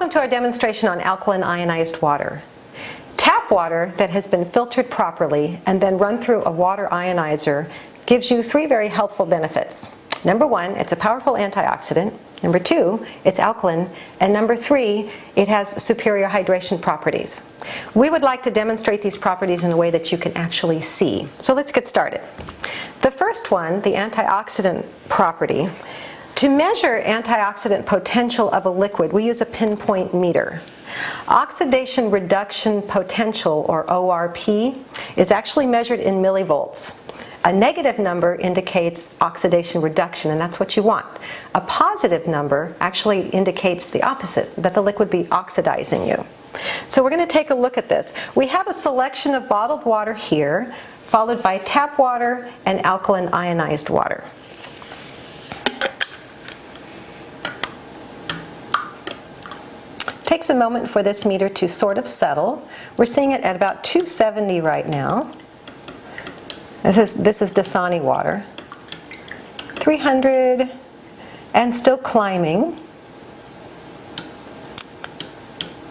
Welcome to our demonstration on alkaline ionized water. Tap water that has been filtered properly and then run through a water ionizer gives you three very helpful benefits. Number one, it's a powerful antioxidant. Number two, it's alkaline. And number three, it has superior hydration properties. We would like to demonstrate these properties in a way that you can actually see. So let's get started. The first one, the antioxidant property, to measure antioxidant potential of a liquid, we use a pinpoint meter. Oxidation reduction potential, or ORP, is actually measured in millivolts. A negative number indicates oxidation reduction, and that's what you want. A positive number actually indicates the opposite, that the liquid be oxidizing you. So we're going to take a look at this. We have a selection of bottled water here, followed by tap water and alkaline ionized water. Takes a moment for this meter to sort of settle. We're seeing it at about 270 right now. This is, this is Dasani water. 300 and still climbing.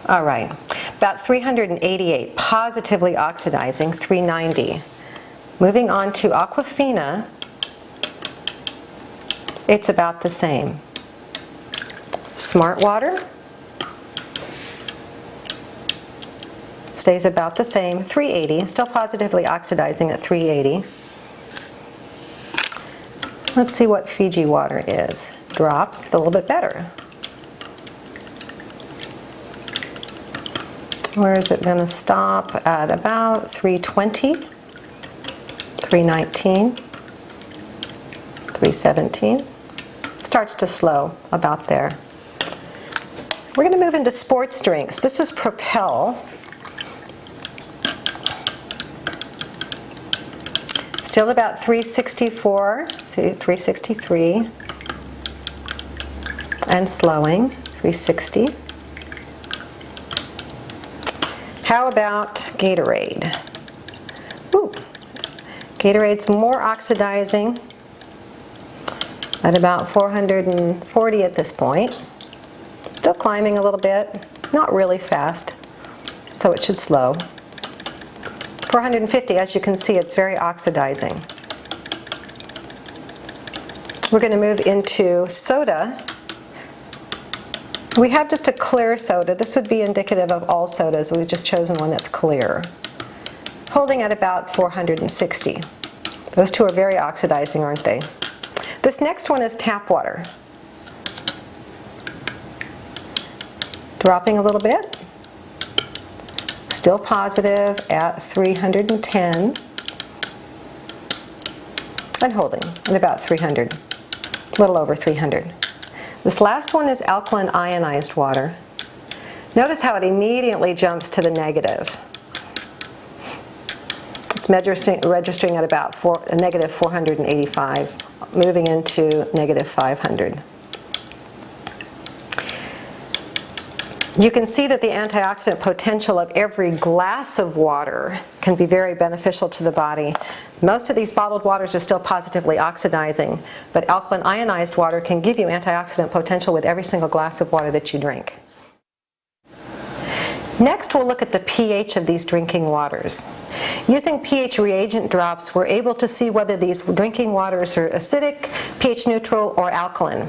All right, about 388, positively oxidizing, 390. Moving on to Aquafina, it's about the same. Smart water, stays about the same, 380, still positively oxidizing at 380. Let's see what Fiji water is. Drops, it's a little bit better. Where is it going to stop? At about 320, 319, 317. Starts to slow about there. We're going to move into sports drinks. This is Propel. Still about 364, see 363, and slowing, 360. How about Gatorade? Ooh, Gatorade's more oxidizing at about 440 at this point. Still climbing a little bit, not really fast, so it should slow. 450, as you can see, it's very oxidizing. We're going to move into soda. We have just a clear soda. This would be indicative of all sodas. We've just chosen one that's clear. Holding at about 460. Those two are very oxidizing, aren't they? This next one is tap water. Dropping a little bit still positive at 310 and holding at about 300, a little over 300. This last one is alkaline ionized water. Notice how it immediately jumps to the negative. It's registering at about four, negative 485, moving into negative 500. You can see that the antioxidant potential of every glass of water can be very beneficial to the body. Most of these bottled waters are still positively oxidizing, but alkaline ionized water can give you antioxidant potential with every single glass of water that you drink. Next, we'll look at the pH of these drinking waters. Using pH reagent drops, we're able to see whether these drinking waters are acidic, pH neutral, or alkaline.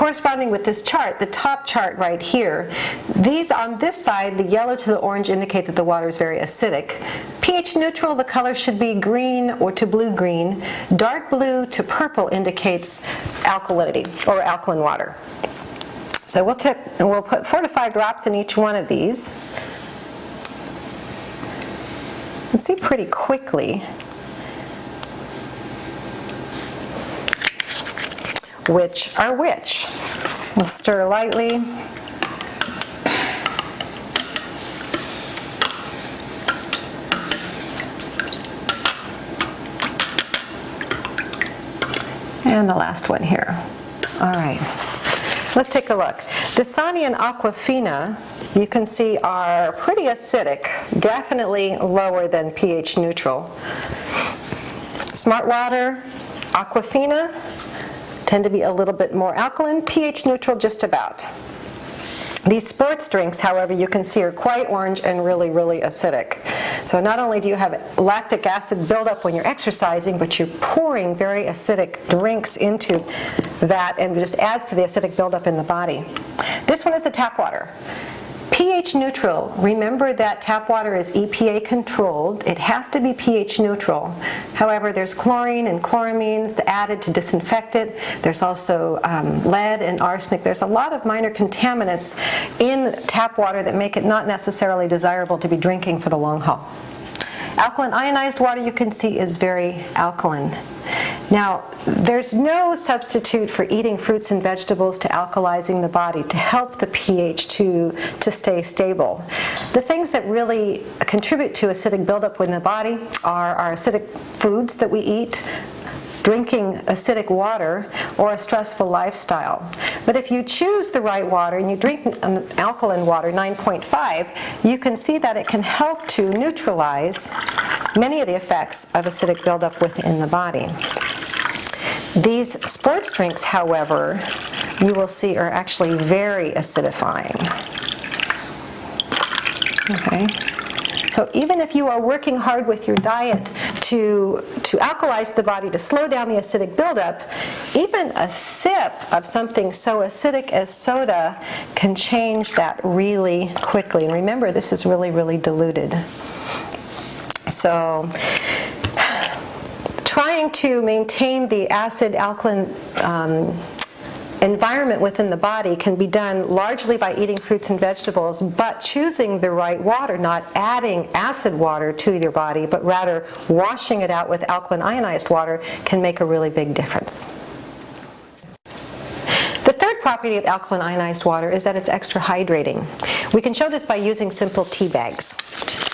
Corresponding with this chart, the top chart right here, these on this side, the yellow to the orange indicate that the water is very acidic. pH neutral, the color should be green or to blue-green. Dark blue to purple indicates alkalinity or alkaline water. So we'll, take, we'll put four to five drops in each one of these. And see pretty quickly which are which. We'll stir lightly. And the last one here. All right, let's take a look. Dasani and Aquafina, you can see are pretty acidic, definitely lower than pH neutral. Smart Water, Aquafina, tend to be a little bit more alkaline, pH neutral just about. These sports drinks, however, you can see are quite orange and really, really acidic. So not only do you have lactic acid buildup when you're exercising, but you're pouring very acidic drinks into that and it just adds to the acidic buildup in the body. This one is the tap water pH neutral, remember that tap water is EPA controlled. It has to be pH neutral. However, there's chlorine and chloramines added to disinfect it. There's also um, lead and arsenic. There's a lot of minor contaminants in tap water that make it not necessarily desirable to be drinking for the long haul. Alkaline ionized water you can see is very alkaline. Now, there's no substitute for eating fruits and vegetables to alkalizing the body to help the pH to, to stay stable. The things that really contribute to acidic buildup in the body are our acidic foods that we eat, drinking acidic water or a stressful lifestyle. But if you choose the right water and you drink an alkaline water, 9.5, you can see that it can help to neutralize many of the effects of acidic buildup within the body. These sports drinks, however, you will see are actually very acidifying. Okay. So even if you are working hard with your diet to, to alkalize the body, to slow down the acidic buildup, even a sip of something so acidic as soda can change that really quickly. And remember, this is really, really diluted. So trying to maintain the acid alkaline um, environment within the body can be done largely by eating fruits and vegetables, but choosing the right water, not adding acid water to your body, but rather washing it out with alkaline ionized water can make a really big difference. The third property of alkaline ionized water is that it's extra hydrating. We can show this by using simple tea bags.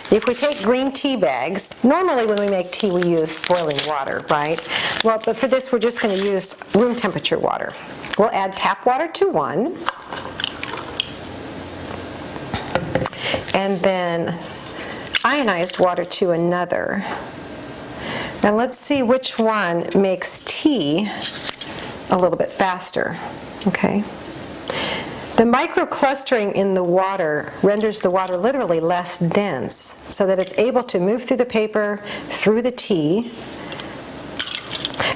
If we take green tea bags, normally when we make tea we use boiling water, right? Well, but for this we're just going to use room temperature water. We'll add tap water to one. And then ionized water to another. And let's see which one makes tea a little bit faster, okay? The microclustering in the water renders the water literally less dense so that it's able to move through the paper, through the tea,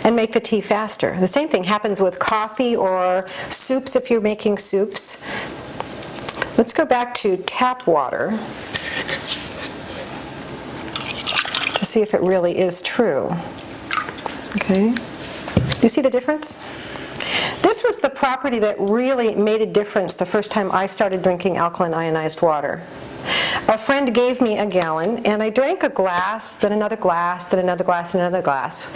and make the tea faster. The same thing happens with coffee or soups if you're making soups. Let's go back to tap water to see if it really is true. Okay, you see the difference? This was the property that really made a difference the first time I started drinking alkaline ionized water. A friend gave me a gallon and I drank a glass, then another glass, then another glass, and another glass.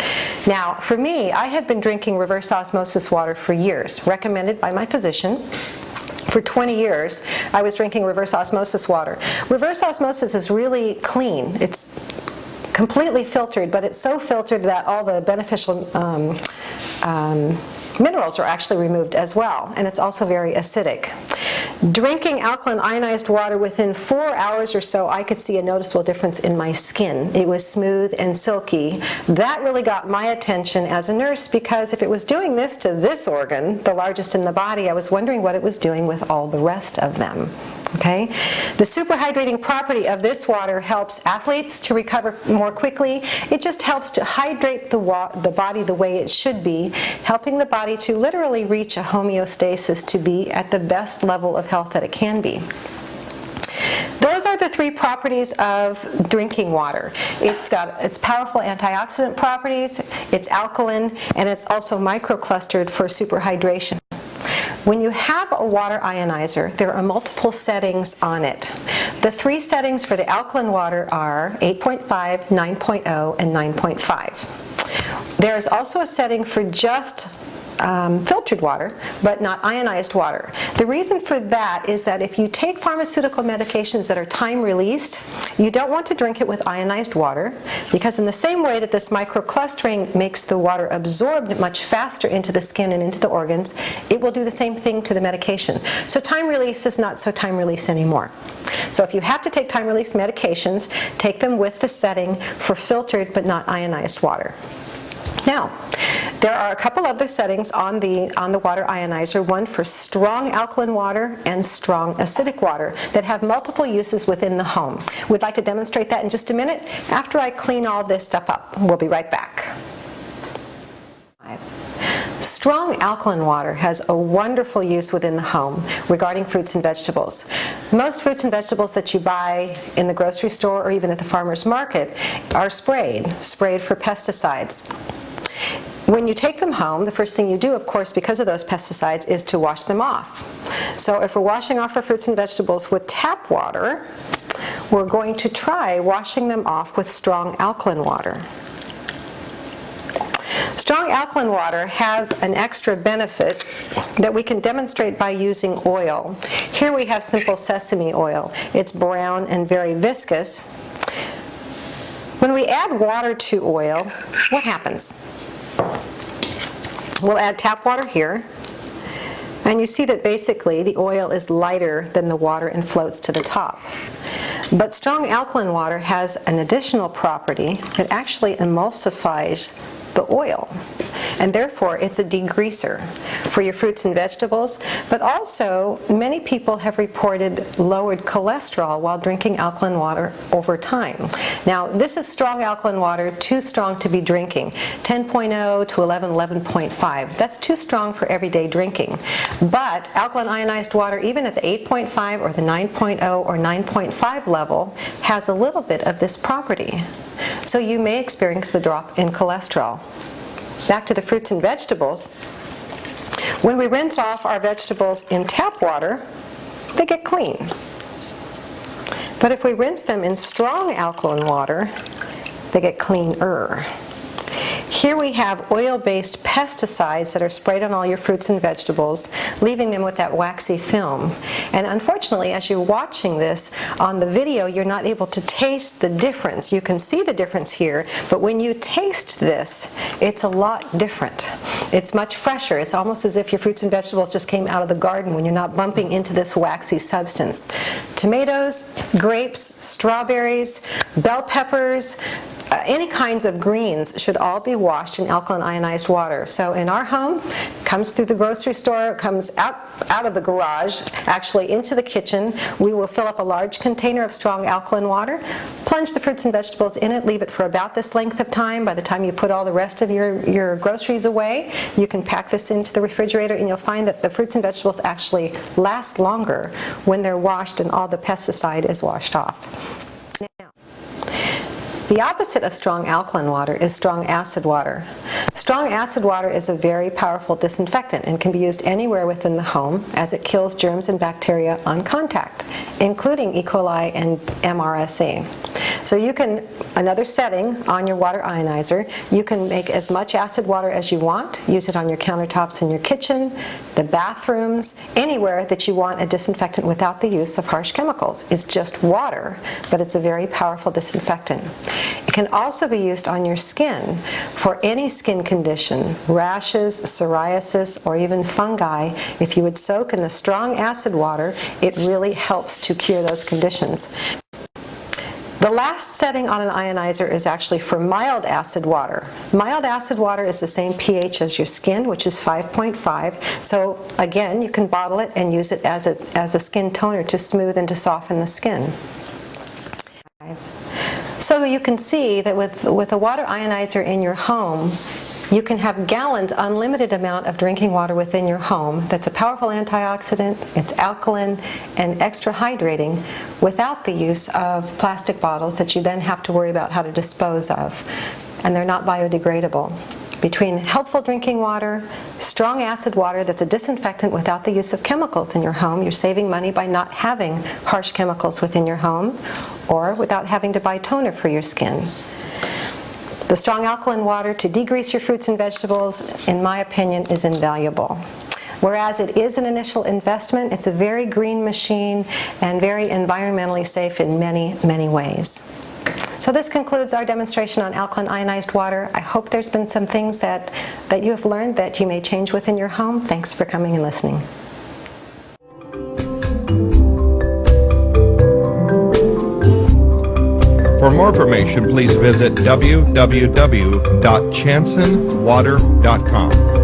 Now, for me, I had been drinking reverse osmosis water for years, recommended by my physician. For 20 years, I was drinking reverse osmosis water. Reverse osmosis is really clean. It's completely filtered, but it's so filtered that all the beneficial um, um, minerals are actually removed as well, and it's also very acidic. Drinking alkaline ionized water within four hours or so, I could see a noticeable difference in my skin. It was smooth and silky. That really got my attention as a nurse because if it was doing this to this organ, the largest in the body, I was wondering what it was doing with all the rest of them. Okay? The superhydrating property of this water helps athletes to recover more quickly. It just helps to hydrate the, the body the way it should be, helping the body to literally reach a homeostasis to be at the best level of health that it can be. Those are the three properties of drinking water. It's got its powerful antioxidant properties, it's alkaline, and it's also microclustered for superhydration. When you have a water ionizer, there are multiple settings on it. The three settings for the alkaline water are 8.5, 9.0, and 9.5. There is also a setting for just um, filtered water, but not ionized water. The reason for that is that if you take pharmaceutical medications that are time released, you don't want to drink it with ionized water because in the same way that this microclustering makes the water absorbed much faster into the skin and into the organs, it will do the same thing to the medication. So time release is not so time release anymore. So if you have to take time release medications, take them with the setting for filtered but not ionized water. Now, There are a couple other settings on the, on the water ionizer, one for strong alkaline water and strong acidic water that have multiple uses within the home. We'd like to demonstrate that in just a minute after I clean all this stuff up. We'll be right back. Strong alkaline water has a wonderful use within the home regarding fruits and vegetables. Most fruits and vegetables that you buy in the grocery store or even at the farmer's market are sprayed, sprayed for pesticides. When you take them home, the first thing you do, of course, because of those pesticides, is to wash them off. So if we're washing off our fruits and vegetables with tap water, we're going to try washing them off with strong alkaline water. Strong alkaline water has an extra benefit that we can demonstrate by using oil. Here we have simple sesame oil. It's brown and very viscous. When we add water to oil, what happens? We'll add tap water here. And you see that basically the oil is lighter than the water and floats to the top. But strong alkaline water has an additional property that actually emulsifies the oil. And therefore, it's a degreaser for your fruits and vegetables. But also, many people have reported lowered cholesterol while drinking alkaline water over time. Now, this is strong alkaline water, too strong to be drinking. 10.0 to 11, 11.5. That's too strong for everyday drinking. But alkaline ionized water, even at the 8.5 or the 9.0 or 9.5 level, has a little bit of this property. So you may experience a drop in cholesterol. Back to the fruits and vegetables. When we rinse off our vegetables in tap water, they get clean. But if we rinse them in strong alkaline water, they get cleaner. Here we have oil-based pesticides that are sprayed on all your fruits and vegetables, leaving them with that waxy film. And unfortunately, as you're watching this on the video, you're not able to taste the difference. You can see the difference here, but when you taste this, it's a lot different. It's much fresher. It's almost as if your fruits and vegetables just came out of the garden when you're not bumping into this waxy substance. Tomatoes, grapes, strawberries, bell peppers, Uh, any kinds of greens should all be washed in alkaline ionized water. So in our home, comes through the grocery store, comes out, out of the garage, actually into the kitchen. We will fill up a large container of strong alkaline water, plunge the fruits and vegetables in it, leave it for about this length of time. By the time you put all the rest of your, your groceries away, you can pack this into the refrigerator and you'll find that the fruits and vegetables actually last longer when they're washed and all the pesticide is washed off. The opposite of strong alkaline water is strong acid water. Strong acid water is a very powerful disinfectant and can be used anywhere within the home as it kills germs and bacteria on contact, including E. coli and MRSA. So you can, another setting on your water ionizer, you can make as much acid water as you want, use it on your countertops in your kitchen, the bathrooms, anywhere that you want a disinfectant without the use of harsh chemicals. It's just water, but it's a very powerful disinfectant. It can also be used on your skin for any skin condition, rashes, psoriasis, or even fungi. If you would soak in the strong acid water, it really helps to cure those conditions. The last setting on an ionizer is actually for mild acid water. Mild acid water is the same pH as your skin, which is 5.5. So again, you can bottle it and use it as a, as a skin toner to smooth and to soften the skin. So you can see that with, with a water ionizer in your home, you can have gallons, unlimited amount of drinking water within your home that's a powerful antioxidant, it's alkaline and extra hydrating without the use of plastic bottles that you then have to worry about how to dispose of. And they're not biodegradable between helpful drinking water, strong acid water that's a disinfectant without the use of chemicals in your home. You're saving money by not having harsh chemicals within your home or without having to buy toner for your skin. The strong alkaline water to degrease your fruits and vegetables, in my opinion, is invaluable. Whereas it is an initial investment, it's a very green machine and very environmentally safe in many, many ways. So this concludes our demonstration on alkaline ionized water. I hope there's been some things that, that you have learned that you may change within your home. Thanks for coming and listening. For more information, please visit www.chansonwater.com.